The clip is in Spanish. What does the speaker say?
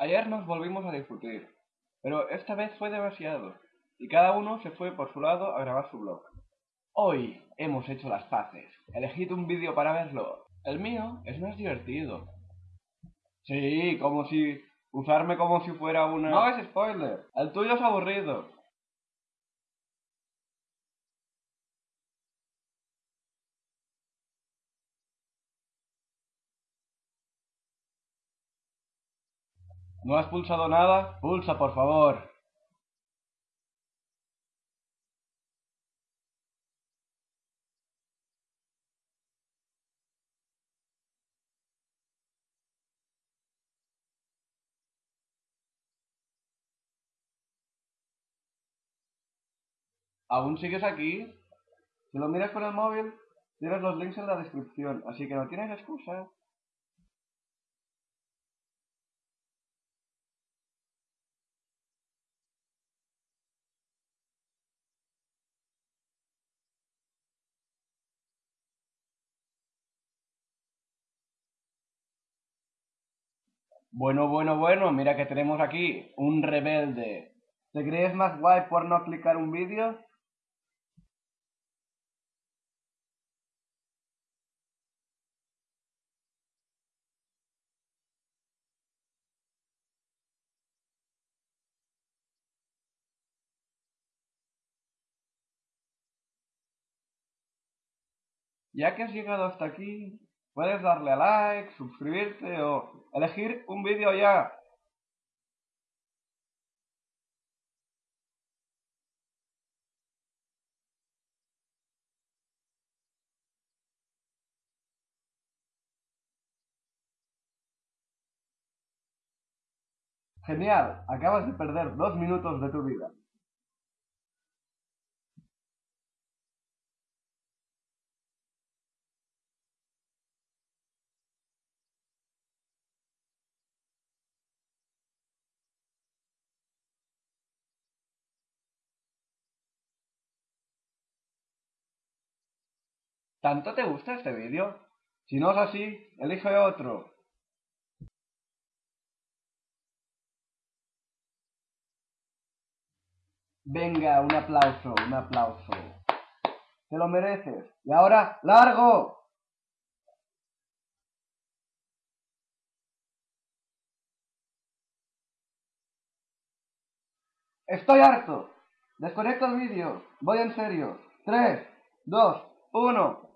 Ayer nos volvimos a discutir, pero esta vez fue demasiado, y cada uno se fue por su lado a grabar su blog. Hoy hemos hecho las paces. Elegid un vídeo para verlo. El mío es más divertido. Sí, como si... Usarme como si fuera una... No es spoiler. El tuyo es aburrido. ¿No has pulsado nada? Pulsa, por favor. ¿Aún sigues aquí? Si lo miras con el móvil, tienes los links en la descripción, así que no tienes excusa. Bueno, bueno, bueno, mira que tenemos aquí un rebelde. ¿Te crees más guay por no clicar un vídeo? Ya que has llegado hasta aquí, puedes darle a like, suscribirte o elegir un vídeo ya. Genial, acabas de perder dos minutos de tu vida. ¿Tanto te gusta este vídeo? Si no es así, elige otro. Venga, un aplauso, un aplauso. Te lo mereces. Y ahora, ¡largo! Estoy harto. Desconecto el vídeo. Voy en serio. 3, 2, 1.